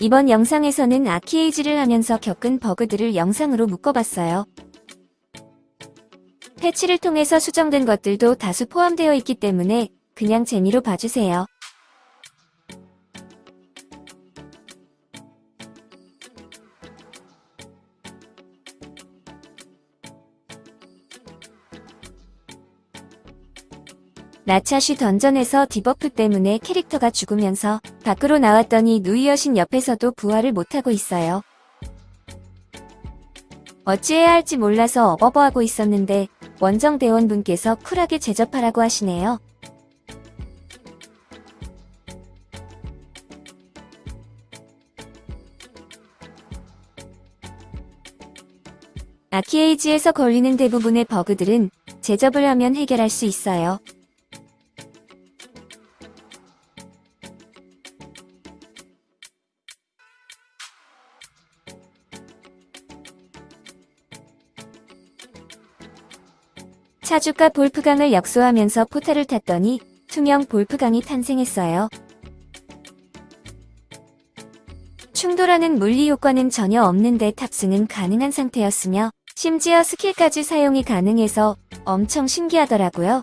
이번 영상에서는 아키에이지를 하면서 겪은 버그들을 영상으로 묶어봤어요. 패치를 통해서 수정된 것들도 다수 포함되어 있기 때문에 그냥 재미로 봐주세요. 나차쉬 던전에서 debuff 때문에 캐릭터가 죽으면서 밖으로 나왔더니 누이 여신 옆에서도 부활을 못하고 있어요. 어찌해야 할지 몰라서 어버버하고 있었는데 원정 대원분께서 쿨하게 제접하라고 하시네요. 아키에이지에서 걸리는 대부분의 버그들은 제접을 하면 해결할 수 있어요. 차주가 볼프강을 역수하면서 포탈을 탔더니 투명 볼프강이 탄생했어요. 충돌하는 물리 효과는 전혀 없는데 탑승은 가능한 상태였으며 심지어 스킬까지 사용이 가능해서 엄청 신기하더라고요.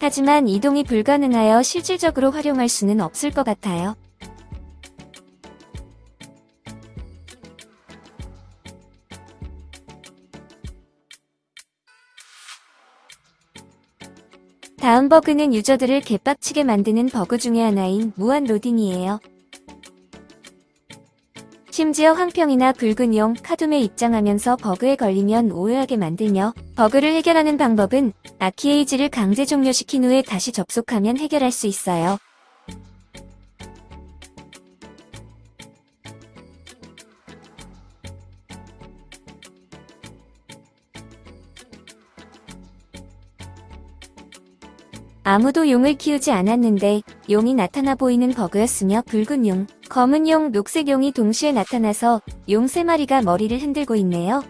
하지만 이동이 불가능하여 실질적으로 활용할 수는 없을 것 같아요. 다음 버그는 유저들을 개빡치게 만드는 버그 중의 하나인 무한 로딩이에요. 심지어 황평이나 붉은 용, 카둠에 입장하면서 버그에 걸리면 오해하게 만들며 버그를 해결하는 방법은 아키에이지를 강제 종료시킨 후에 다시 접속하면 해결할 수 있어요. 아무도 용을 키우지 않았는데 용이 나타나 보이는 버그였으며 붉은 용, 검은 용, 녹색 용이 동시에 나타나서 용 3마리가 머리를 흔들고 있네요.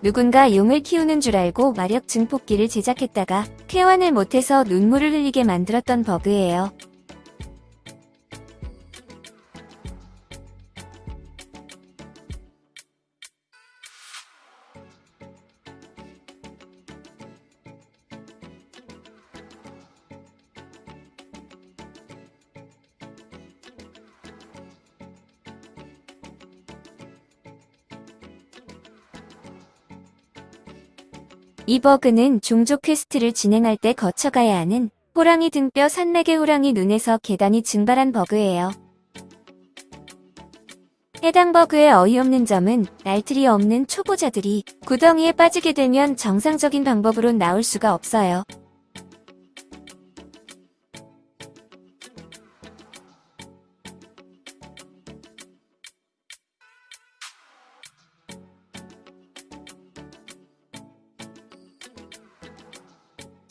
누군가 용을 키우는 줄 알고 마력 증폭기를 제작했다가 쾌환을 못해서 눈물을 흘리게 만들었던 버그예요. 이 버그는 종족 퀘스트를 진행할 때 거쳐가야 하는 호랑이 등뼈 산맥의 호랑이 눈에서 계단이 증발한 버그예요. 해당 버그의 어이없는 점은 날틀이 없는 초보자들이 구덩이에 빠지게 되면 정상적인 방법으로 나올 수가 없어요.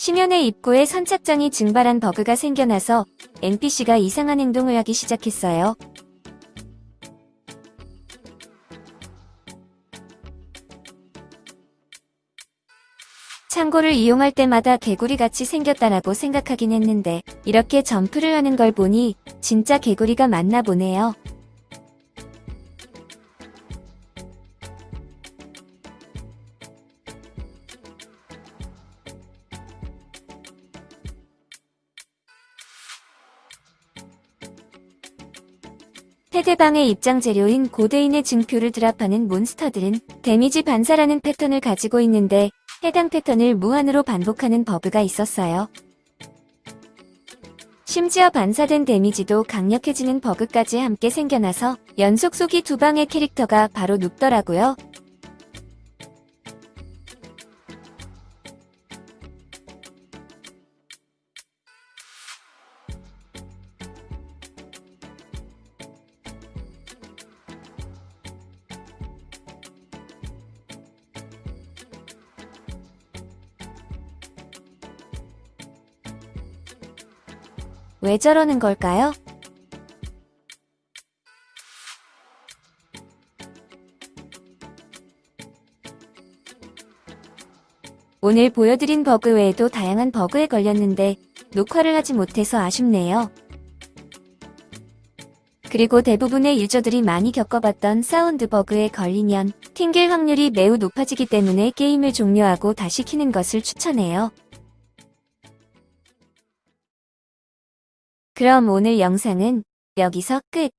심연의 입구에 선착장이 증발한 버그가 생겨나서 NPC가 이상한 행동을 하기 시작했어요. 창고를 이용할 때마다 개구리같이 생겼다라고 생각하긴 했는데 이렇게 점프를 하는 걸 보니 진짜 개구리가 맞나 보네요. 테대방의 입장 재료인 고대인의 증표를 drop하는 몬스터들은 데미지 반사라는 패턴을 가지고 있는데 해당 패턴을 무한으로 반복하는 버그가 있었어요. 심지어 반사된 데미지도 강력해지는 버그까지 함께 생겨나서 연속 속이 두 방의 캐릭터가 바로 눕더라고요. 왜 저러는 걸까요? 오늘 보여드린 버그 외에도 다양한 버그에 걸렸는데 녹화를 하지 못해서 아쉽네요. 그리고 대부분의 유저들이 많이 겪어봤던 사운드 버그에 걸리면 튕길 확률이 매우 높아지기 때문에 게임을 종료하고 다시 키는 것을 추천해요. 그럼 오늘 영상은 여기서 끝.